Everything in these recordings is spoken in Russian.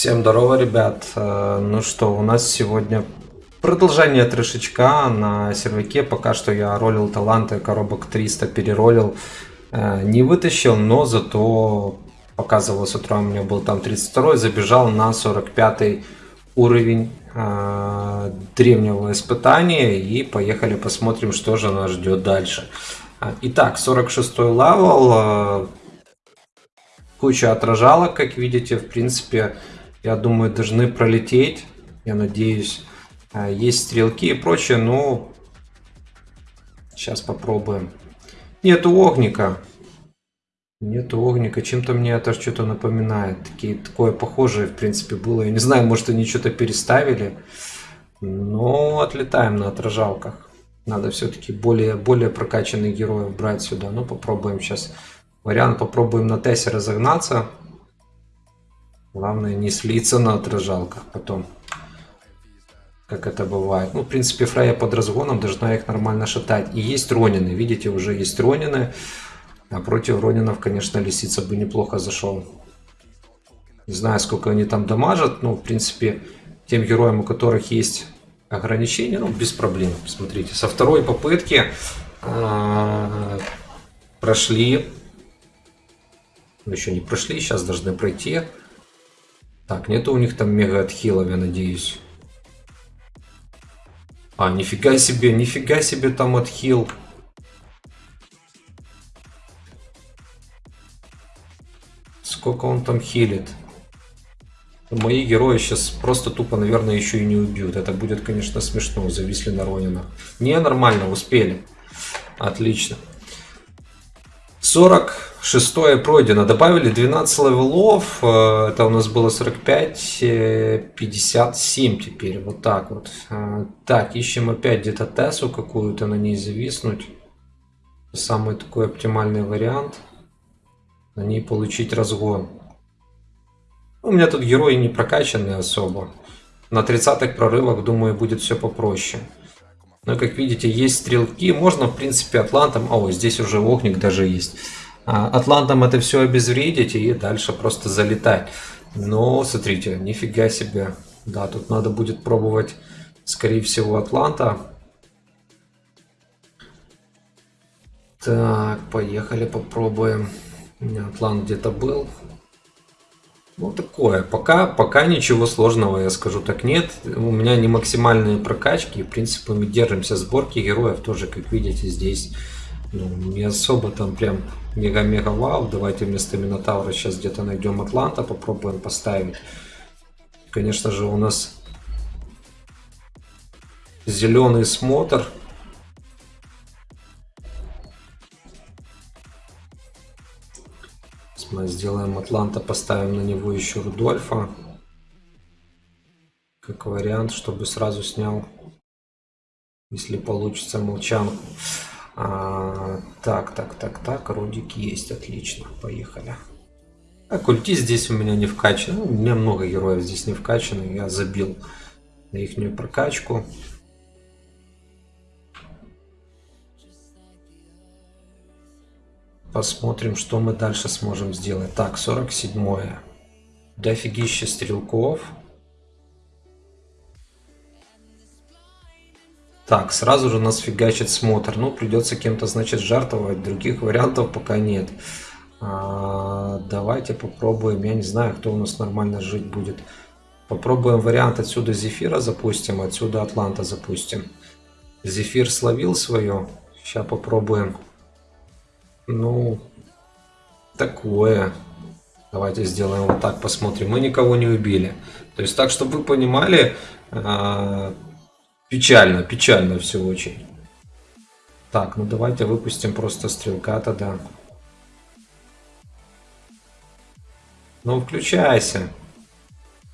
Всем здорово, ребят. Э, Ну что, у нас сегодня продолжение трешечка на серваке. Пока что я ролил таланты, коробок 300 переролил. Э, Не вытащил, но зато показывал с утра, у меня был там 32 забежал на 45 уровень э, древнего испытания. И поехали посмотрим, что же нас ждет дальше. Итак, 46 левел. э, Куча отражалок, как видите, в принципе, я думаю, должны пролететь. Я надеюсь, А, есть стрелки и прочее, но сейчас попробуем. Нету огника. Нету огника. Чем-то мне это что-то напоминает. Такие, такое похожее, в принципе, было. Я не знаю, может, они что-то переставили. Но отлетаем на отражалках. Надо все-таки более, более прокачанных героев брать сюда. Ну, попробуем сейчас. Вариант попробуем на Тессе разогнаться. Главное не слиться на отражалках потом. Как это бывает. Ну, в принципе, Фрея под разгоном должна их нормально шатать. И есть Ронины. Видите, уже есть Ронины. А против Ронинов, конечно, Лисица бы неплохо зашел. Не знаю, сколько они там дамажат. Ну, в принципе, тем героям, у которых есть ограничения, ну, без проблем. Смотрите, со второй попытки а, прошли. Ну, еще не прошли, сейчас должны пройти. Так, нету у них там мега отхилов, я надеюсь. А, нифига себе, нифига себе там отхил. Сколько он там хилит? Мои герои сейчас просто тупо, наверное, еще и не убьют. Это будет, конечно, смешно. Зависли на Ронина. Не, нормально, успели. Отлично. 46 пройдено. Добавили 12 левелов. Э, Это у нас было 45, э, 57 теперь. Вот так вот. Э, Так, ищем опять где-то Тессу какую-то на ней зависнуть. Самый такой оптимальный вариант. На ней получить разгон. У меня тут герои не прокачанные особо. На 30-х прорывах, думаю, будет все попроще. Но, как видите, есть стрелки. Можно, в принципе, атлантом... О, здесь уже огник даже есть. А, Атлантом это все обезвредить и дальше просто залетать. Но, смотрите, нифига себе. Да, тут надо будет пробовать, скорее всего, Атланта. Так, поехали, попробуем. У Атлант где-то был. Ну, такое. Пока, пока ничего сложного, я скажу так, нет. У меня не максимальные прокачки. В принципе, мы держимся сборки героев тоже, как видите, здесь ну, не особо там прям мега-мега вау. Давайте вместо Минотавра сейчас где-то найдем Атланта, попробуем поставить. Конечно же, у нас зеленый смотр. Мы сделаем Атланта, поставим на него еще Рудольфа. Как вариант, чтобы сразу снял, если получится, молчанку. А, так, так, так, так, Рудик есть, отлично, поехали. А культи здесь у меня не вкачаны. Ну, у меня много героев здесь не вкачаны. Я забил на их прокачку. Посмотрим, что мы дальше сможем сделать. Так, 47 -е. Дофигища стрелков. Так, сразу же нас фигачит смотр. Ну, придется кем-то, значит, жертвовать. Других вариантов пока нет. А, давайте попробуем. Я не знаю, кто у нас нормально жить будет. Попробуем вариант отсюда Зефира запустим, отсюда Атланта запустим. Зефир словил свое. Сейчас попробуем. Ну, такое. Давайте сделаем вот так, посмотрим. Мы никого не убили. То есть так, чтобы вы понимали, а, печально, печально все очень. Так, ну давайте выпустим просто стрелка тогда. Ну, включайся.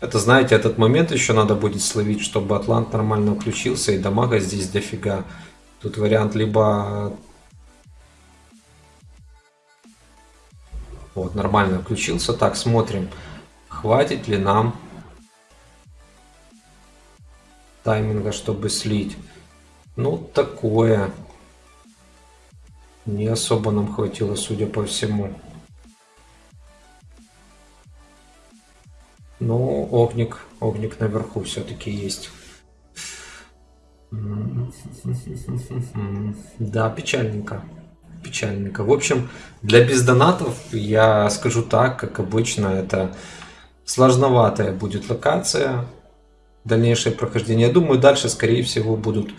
Это, знаете, этот момент еще надо будет словить, чтобы Атлант нормально включился, и дамага здесь дофига. Тут вариант либо Вот, нормально включился. Так, смотрим, хватит ли нам тайминга, чтобы слить. Ну, такое. Не особо нам хватило, судя по всему. Ну, огник, огник наверху все-таки есть. Да, печальненько. Печальненько. В общем, для бездонатов я скажу так, как обычно, это сложноватая будет локация. Дальнейшее прохождение. Я думаю, дальше, скорее всего, будут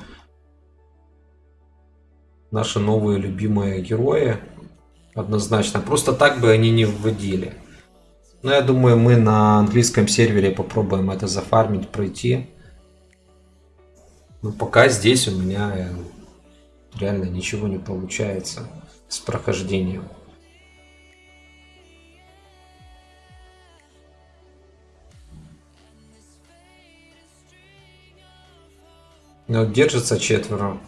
наши новые любимые герои. Однозначно. Просто так бы они не вводили. Но я думаю, мы на английском сервере попробуем это зафармить, пройти. Но пока здесь у меня э, реально ничего не получается с прохождением. Но держится четверо.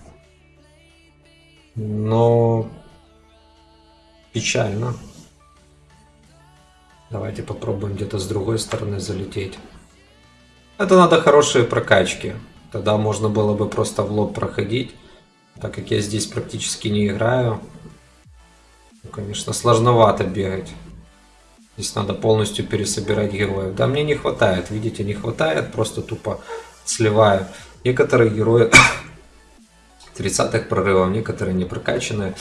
Но печально. Давайте попробуем где-то с другой стороны залететь. Это надо хорошие прокачки. Тогда можно было бы просто в лоб проходить. Так как я здесь практически не играю. Ну, конечно, сложновато бегать. Здесь надо полностью пересобирать героев. Да, мне не хватает, видите, не хватает, просто тупо сливаю. Некоторые герои 30-х прорывов, некоторые не прокачанные.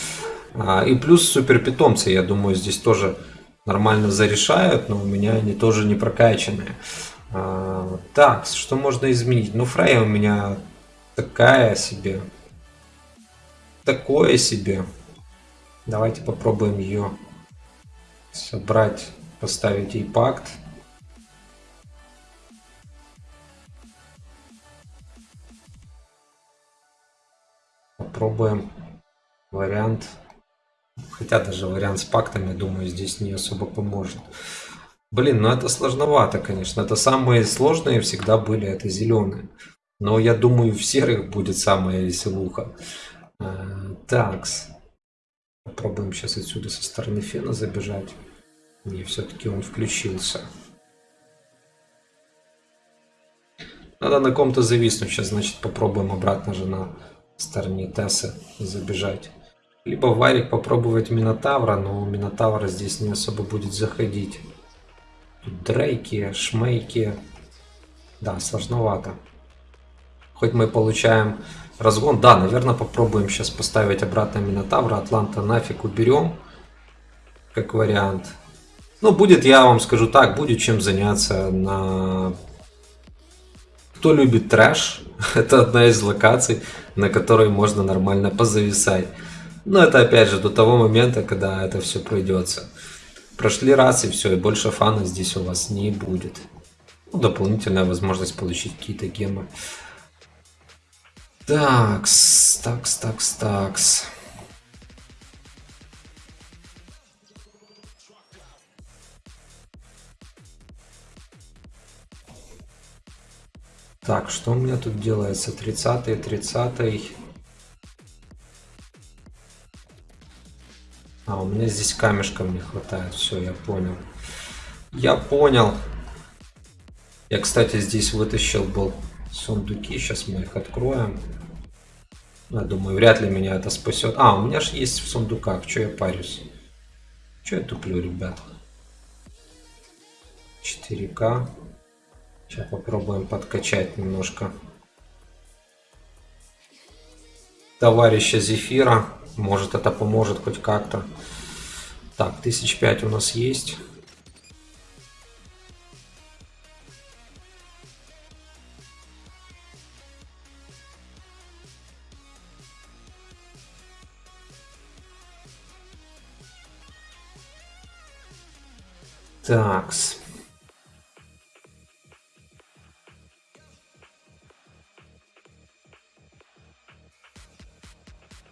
А, и плюс супер питомцы, я думаю, здесь тоже нормально зарешают, но у меня они тоже не прокачанные. А, так, что можно изменить? Ну, Фрейя у меня такая себе. Такое себе. Давайте попробуем ее собрать, поставить ей пакт. Попробуем вариант Хотя даже вариант с пактами, думаю, здесь не особо поможет. Блин, ну это сложновато, конечно. Это самые сложные всегда были, это зеленые. Но я думаю, в серых будет самая веселуха. Такс. Попробуем сейчас отсюда со стороны фена забежать. Не, все-таки он включился. Надо на ком-то зависнуть. Сейчас, значит, попробуем обратно же на стороне Тесса забежать. Либо варик попробовать Минотавра, но Минотавра здесь не особо будет заходить. дрейки, шмейки. Да, сложновато. Хоть мы получаем разгон. Да, наверное, попробуем сейчас поставить обратно Минотавра. Атланта нафиг уберем. Как вариант. Ну, будет, я вам скажу так, будет чем заняться на... Кто любит трэш, это одна из локаций, на которой можно нормально позависать. Но это опять же до того момента, когда это все пройдется. Прошли раз и все, и больше фана здесь у вас не будет. Ну, дополнительная возможность получить какие-то гемы. Такс, такс, такс, такс. Так, что у меня тут делается? 30 30 -й. А, у меня здесь камешком не хватает. Все, я понял. Я понял. Я, кстати, здесь вытащил был сундуки. Сейчас мы их откроем. Я думаю, вряд ли меня это спасет. А, у меня же есть в сундуках. Че я парюсь? Че я туплю, ребят? 4К. Сейчас попробуем подкачать немножко. Товарища Зефира. Может это поможет хоть как-то. Так, тысяч пять у нас есть. Такс.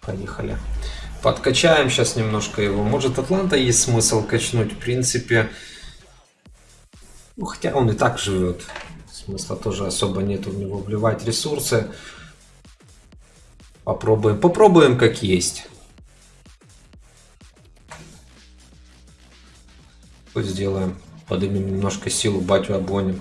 Поехали. Подкачаем сейчас немножко его. Может, Атланта есть смысл качнуть? В принципе, ну, хотя он и так живет. Смысла тоже особо нет у него вливать ресурсы. Попробуем. Попробуем как есть. Сделаем. Поднимем немножко силу, батю обгоним.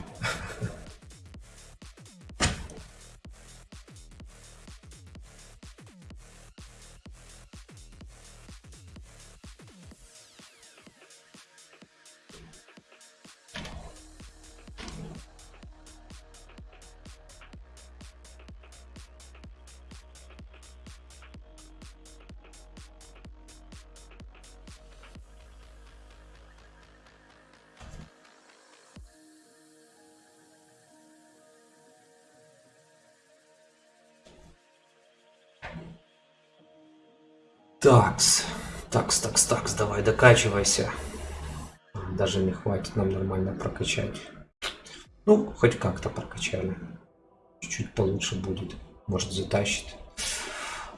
Такс, такс, такс, такс, давай докачивайся. Даже не хватит нам нормально прокачать. Ну, хоть как-то прокачали. Чуть-чуть получше будет. Может затащит.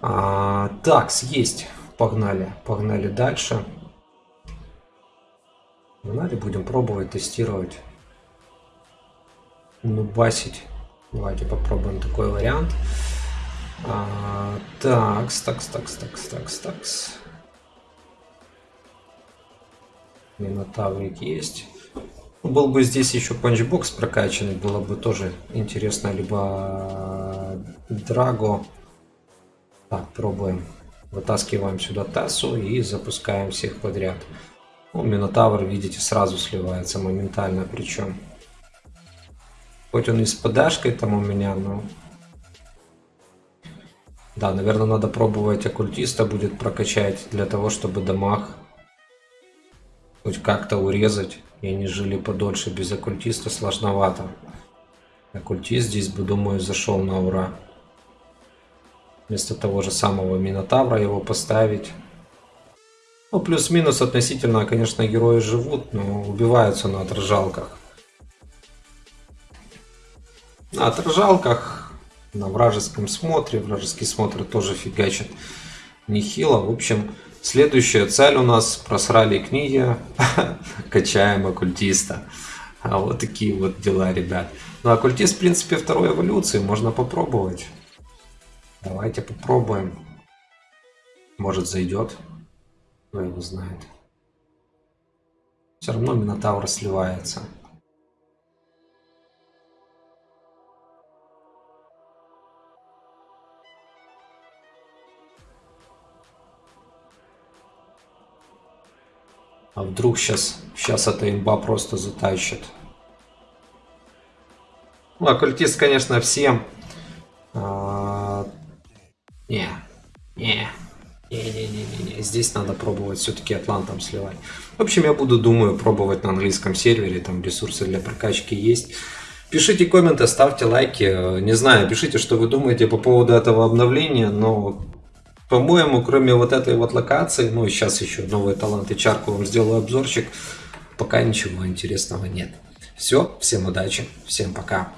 А, такс, есть. Погнали, погнали дальше. Погнали, будем пробовать, тестировать. Нубасить. Давайте попробуем такой вариант. А, такс, такс, такс, такс, такс, такс. Минотаврик есть. Был бы здесь еще панчбокс прокачанный, было бы тоже интересно. Либо Драго. Так, пробуем. Вытаскиваем сюда Тассу и запускаем всех подряд. Ну, Минотавр, видите, сразу сливается моментально причем. Хоть он и с подашкой там у меня, но... Да, наверное, надо пробовать оккультиста будет прокачать для того, чтобы дамаг хоть как-то урезать. И они жили подольше без оккультиста сложновато. Оккультист здесь бы, думаю, зашел на ура. Вместо того же самого Минотавра его поставить. Ну, плюс-минус относительно, конечно, герои живут, но убиваются на отражалках. На отражалках, на вражеском смотре. Вражеский смотр тоже фигачит нехило. В общем, следующая цель у нас просрали книги, качаем оккультиста. А вот такие вот дела, ребят. Ну, оккультист, в принципе, второй эволюции, можно попробовать. Давайте попробуем. Может зайдет. Кто его знает. Все равно Минотавр сливается. А вдруг сейчас, сейчас эта имба просто затащит. Ну, оккультист, конечно, всем. А, не, не, не-не-не-не, здесь надо пробовать все-таки атлантом сливать. В общем, я буду, думаю, пробовать на английском сервере, там ресурсы для прокачки есть. Пишите комменты, ставьте лайки. Не знаю, пишите, что вы думаете по поводу этого обновления, но по-моему, кроме вот этой вот локации, ну и сейчас еще новые таланты чарку вам сделаю обзорчик, пока ничего интересного нет. Все, всем удачи, всем пока.